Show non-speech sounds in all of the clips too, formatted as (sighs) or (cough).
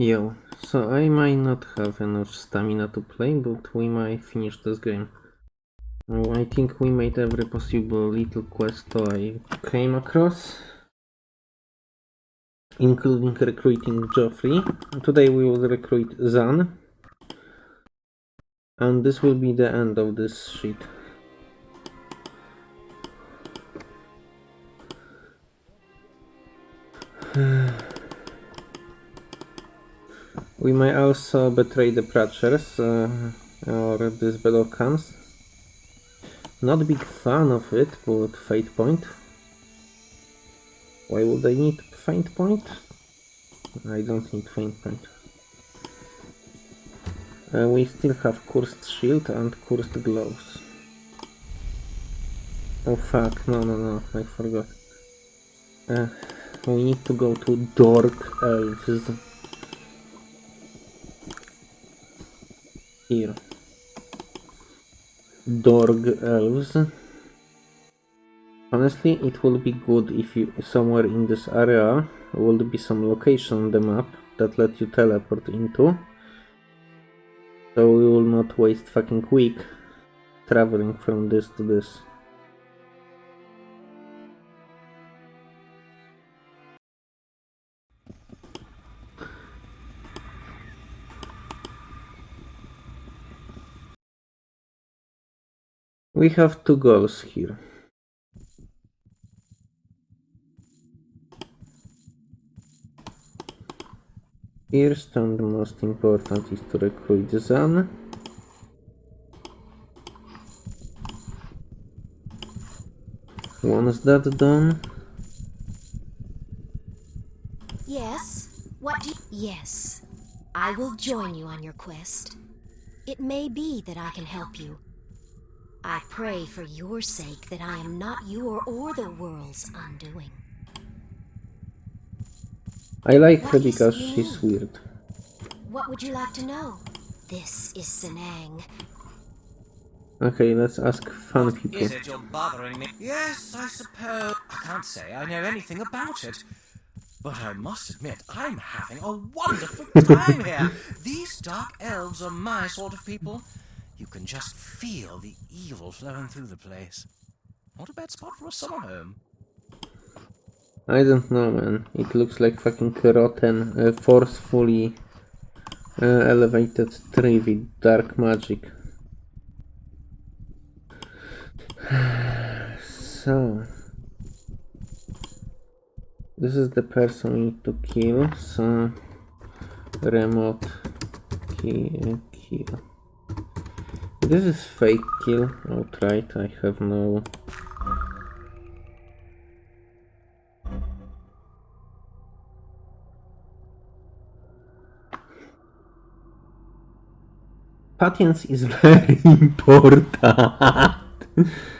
Yo, so I might not have enough stamina to play, but we might finish this game. Oh, I think we made every possible little quest I came across, including recruiting Joffrey. Today we will recruit Zan, and this will be the end of this shit. (sighs) (sighs) We may also betray the Pratchers uh, or these comes. Not big fan of it, but Fate Point. Why would I need Fate Point? I don't need Fate Point. Uh, we still have Cursed Shield and Cursed Gloves. Oh fuck, no no no, I forgot. Uh, we need to go to Dork Elves. Here. Dorg elves. Honestly, it will be good if you somewhere in this area will be some location on the map that let you teleport into. So we will not waste fucking week traveling from this to this. We have two goals here. First and most important is to recruit Zan. Once that done, Yes? What do. Yes. I will join you on your quest. It may be that I can help you. I pray for your sake that I am not your or the world's undoing. I like her because she's weird. What would you like to know? This is Senang. Okay, let's ask fun people. Is it you're bothering me? Yes, I suppose. I can't say I know anything about it. But I must admit, I'm having a wonderful (laughs) time here. These dark elves are my sort of people. You can just feel the evil flowing through the place. Not a bad spot for a summer home. I don't know, man. It looks like fucking rotten, uh, forcefully uh, elevated tree with dark magic. (sighs) so, this is the person we need to kill. So, remote kill. kill. This is fake kill outright. I have no Patience is very (laughs) important. (laughs)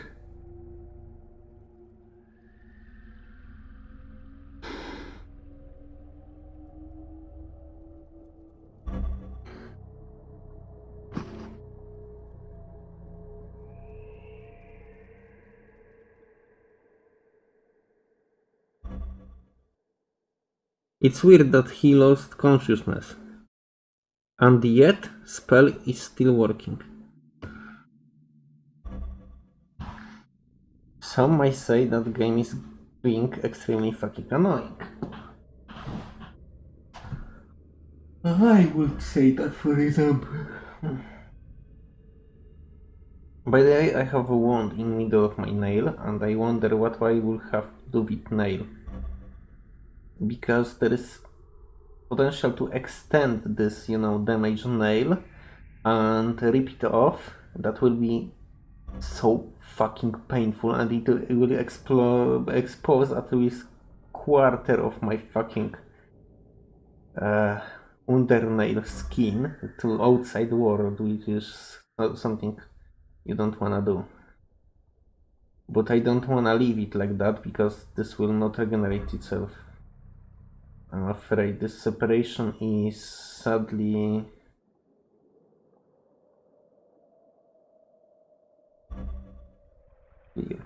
It's weird that he lost consciousness. And yet, spell is still working. Some might say that game is being extremely fucking annoying. I would say that for example. By the way, I have a wound in middle of my nail, and I wonder what I will have to do with nail. Because there is potential to extend this, you know, damaged nail and rip it off. That will be so fucking painful and it, will expose at least quarter of my fucking uh, undernail skin to outside world, which is something you don't wanna do. But I don't wanna leave it like that because this will not regenerate itself. I'm afraid this separation is sadly clear.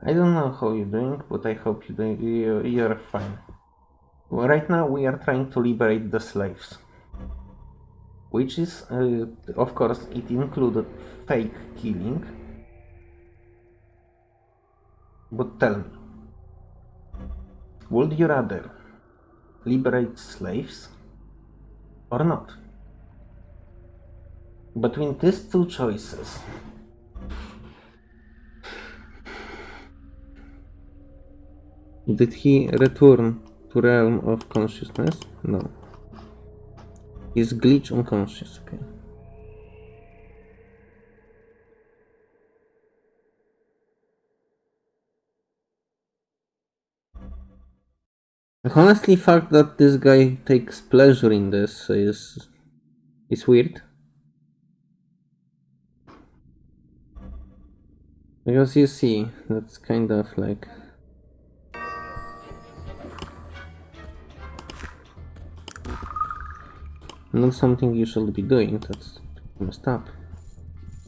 I don't know how you're doing, but I hope you're, you fine. Well, right now we are trying to liberate the slaves. Which is, uh, of course, it included fake killing. But tell me, would you rather liberate slaves or not? Between these two choices, did he return to realm of consciousness? No. He's glitch unconscious, okay. Honestly fact that this guy takes pleasure in this is is weird. Because you see, that's kind of like not something you should be doing, that's messed up.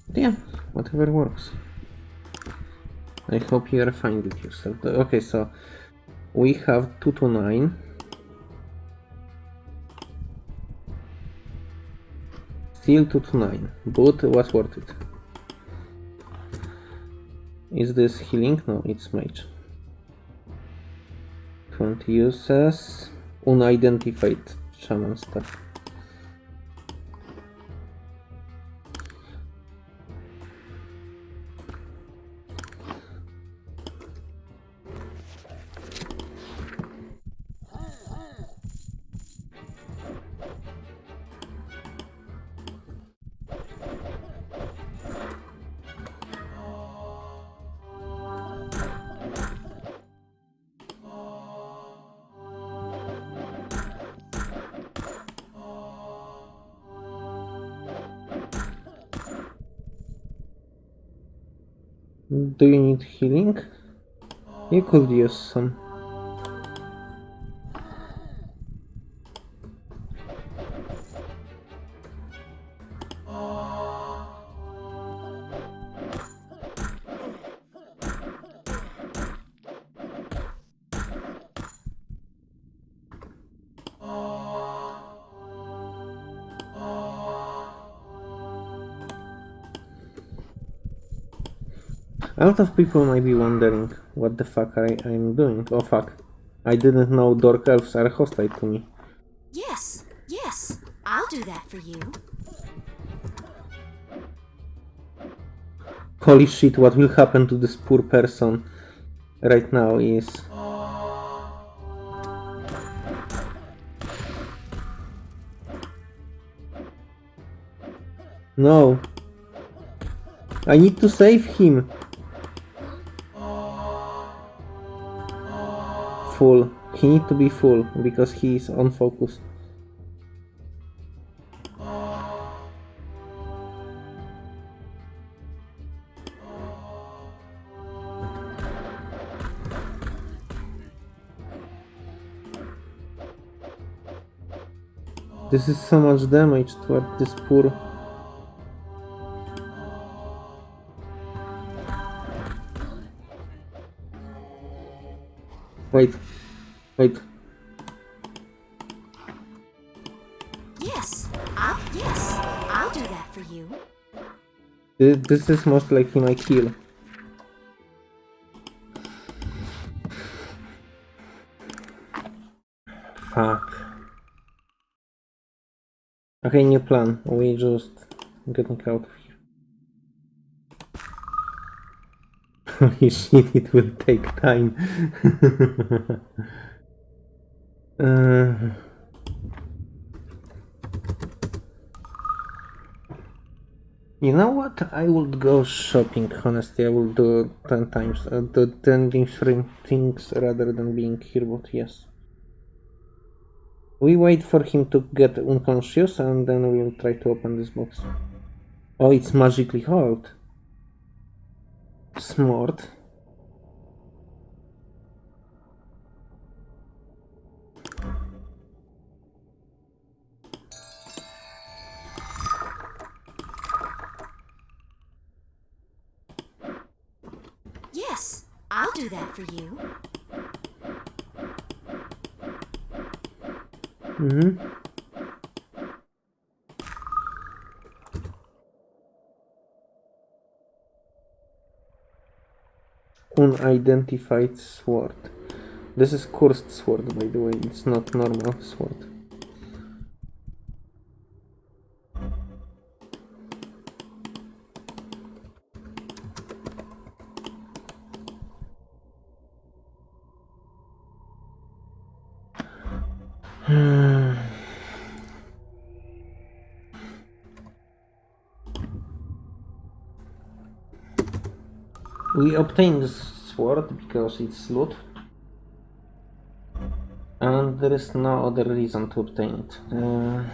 But yeah, whatever works. I hope you are fine with yourself. Okay, so we have 2 to 9. Still 2 to 9, but was worth it. Is this healing? No, it's mage. 20 uses unidentified shaman stuff. Do you need healing? You could use some. A lot of people might be wondering what the fuck I, I'm doing. Oh fuck. I didn't know Dork Elves are hostile to me. Yes, yes, I'll do that for you. Holy shit, what will happen to this poor person right now is... No. I need to save him. Full. He need to be full because he is on focus. This is so much damage toward this poor Wait. Wait. Yes, I'll, yes, I'll do that for you. Th- This is most likely my kill. Fuck. Okay, new plan. We just getting out of here. (laughs) Holy shit, it will take time. (laughs) uh... You know what? I would go shopping, honestly. I will do 10 times, uh, do 10 different things rather than being here, but yes. We wait for him to get unconscious and then we'll try to open this box. Oh, it's magically hard. Smart. For you. Mhm. Unidentified sword. This is cursed sword, by the way. It's not normal sword. (sighs) We obtained this sword because it's loot. And there is no other reason to obtain it. Uh,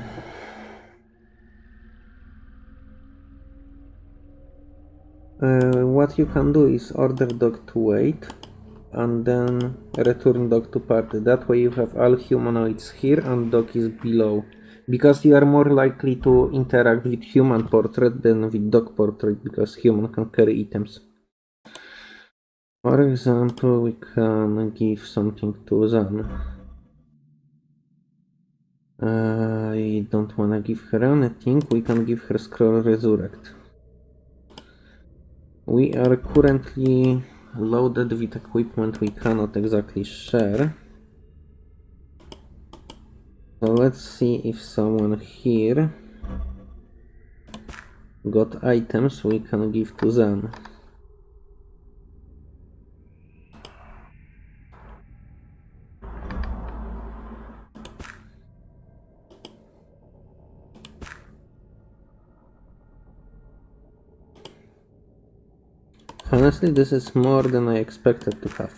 uh, what you can do is order dog to wait and then return dog to party. That way you have all humanoids here and dog is below. Because you are more likely to interact with human portrait than with dog portrait because human can carry items. For example, we can give something to Zan. I don't wanna give her anything, we can give her Scroll Resurrect. We are currently loaded with equipment we cannot exactly share. So let's see if someone here got items we can give to Zan. Honestly, this is more than I expected to have.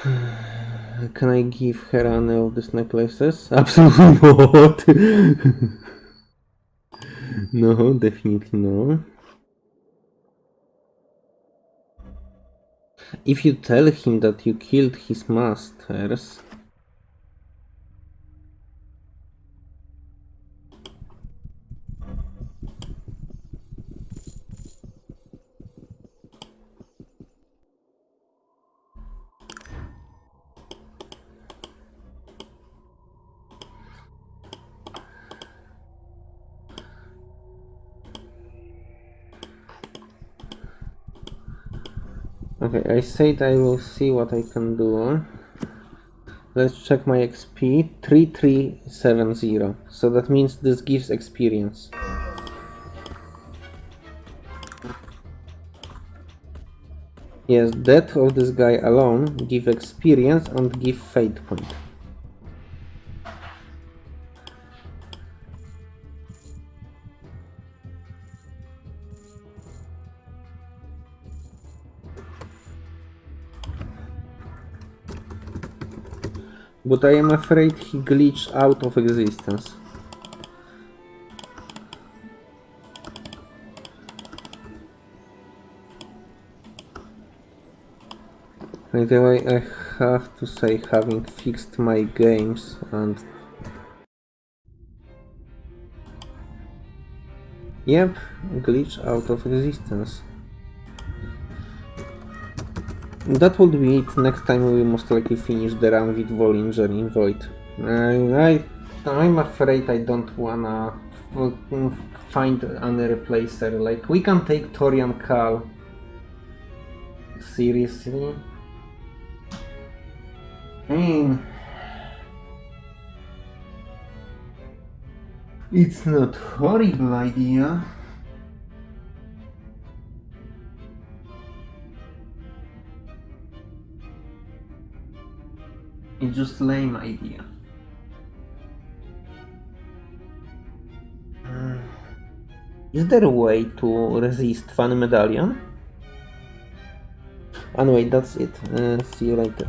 (sighs) Can I give her any of these necklaces? (laughs) Absolutely not. (laughs) no, definitely no. If you tell him that you killed his masters, Okay, I said I will see what I can do. Let's check my XP. 3370. So that means this gives experience. Yes, death of this guy alone give experience and give fate point. But I am afraid he glitched out of existence. By the way, I have to say, having fixed my games and... Yep, glitch out of existence. That would be it. Next time we most likely finish the run with Vollinger in Void. I, I, I'm afraid I don't wanna find any replacer. Like, we can take Torian Kal. Seriously? I mean... It's not horrible idea. It's just lame idea. Hmm. Is there a way to resist Funny Medallion? Anyway, that's it. Uh, see you later.